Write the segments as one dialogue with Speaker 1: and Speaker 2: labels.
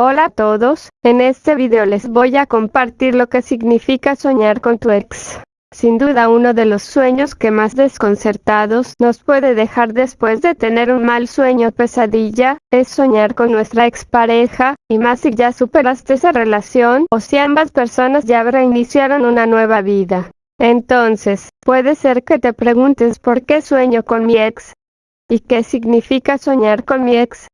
Speaker 1: Hola a todos, en este video les voy a compartir lo que significa soñar con tu ex. Sin duda uno de los sueños que más desconcertados nos puede dejar después de tener un mal sueño pesadilla, es soñar con nuestra expareja, y más si ya superaste esa relación o si ambas personas ya reiniciaron una nueva vida. Entonces, puede ser que te preguntes por qué sueño con mi ex, y qué significa soñar con mi ex.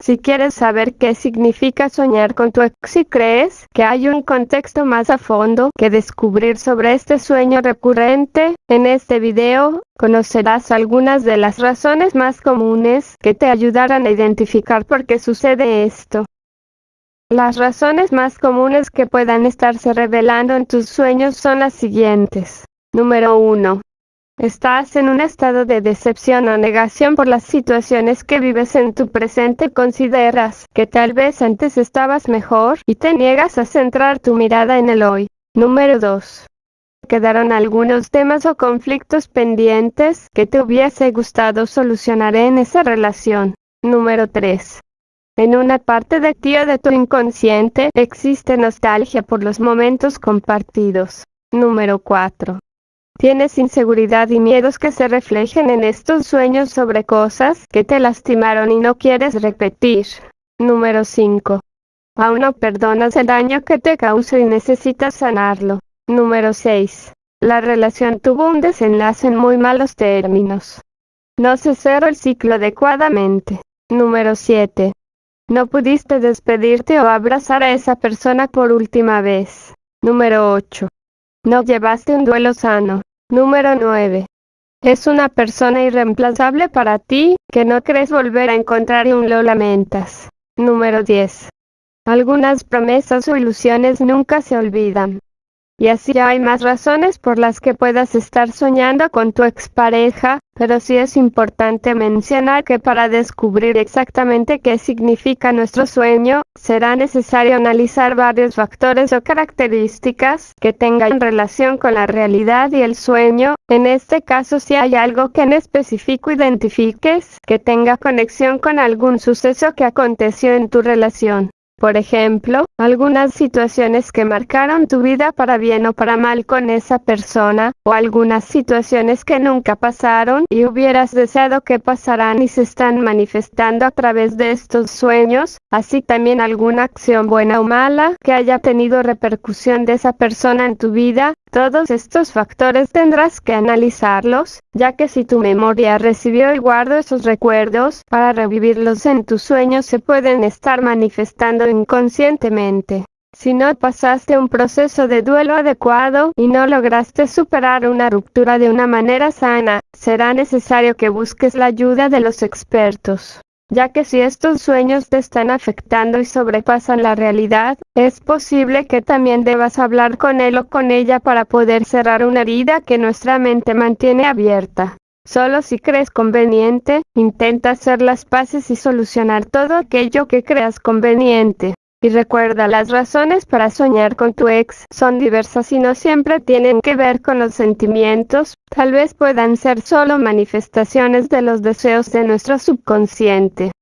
Speaker 1: Si quieres saber qué significa soñar con tu ex y crees que hay un contexto más a fondo que descubrir sobre este sueño recurrente, en este video, conocerás algunas de las razones más comunes que te ayudarán a identificar por qué sucede esto. Las razones más comunes que puedan estarse revelando en tus sueños son las siguientes. Número 1. Estás en un estado de decepción o negación por las situaciones que vives en tu presente. Consideras que tal vez antes estabas mejor y te niegas a centrar tu mirada en el hoy. Número 2. Quedaron algunos temas o conflictos pendientes que te hubiese gustado solucionar en esa relación. Número 3. En una parte de ti o de tu inconsciente existe nostalgia por los momentos compartidos. Número 4. Tienes inseguridad y miedos que se reflejen en estos sueños sobre cosas que te lastimaron y no quieres repetir. Número 5. Aún no perdonas el daño que te causó y necesitas sanarlo. Número 6. La relación tuvo un desenlace en muy malos términos. No se cerró el ciclo adecuadamente. Número 7. No pudiste despedirte o abrazar a esa persona por última vez. Número 8. No llevaste un duelo sano. Número 9. Es una persona irreemplazable para ti, que no crees volver a encontrar y aún lo lamentas. Número 10. Algunas promesas o ilusiones nunca se olvidan. Y así hay más razones por las que puedas estar soñando con tu expareja, pero sí es importante mencionar que para descubrir exactamente qué significa nuestro sueño, será necesario analizar varios factores o características que tengan relación con la realidad y el sueño. En este caso si hay algo que en específico identifiques que tenga conexión con algún suceso que aconteció en tu relación. Por ejemplo, algunas situaciones que marcaron tu vida para bien o para mal con esa persona, o algunas situaciones que nunca pasaron y hubieras deseado que pasaran y se están manifestando a través de estos sueños, así también alguna acción buena o mala que haya tenido repercusión de esa persona en tu vida, todos estos factores tendrás que analizarlos, ya que si tu memoria recibió y guardo esos recuerdos, para revivirlos en tus sueños se pueden estar manifestando inconscientemente. Si no pasaste un proceso de duelo adecuado y no lograste superar una ruptura de una manera sana, será necesario que busques la ayuda de los expertos ya que si estos sueños te están afectando y sobrepasan la realidad, es posible que también debas hablar con él o con ella para poder cerrar una herida que nuestra mente mantiene abierta. Solo si crees conveniente, intenta hacer las paces y solucionar todo aquello que creas conveniente. Y recuerda, las razones para soñar con tu ex son diversas y no siempre tienen que ver con los sentimientos, tal vez puedan ser solo manifestaciones de los deseos de nuestro subconsciente.